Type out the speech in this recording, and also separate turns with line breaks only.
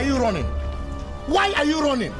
are you running? Why are you running?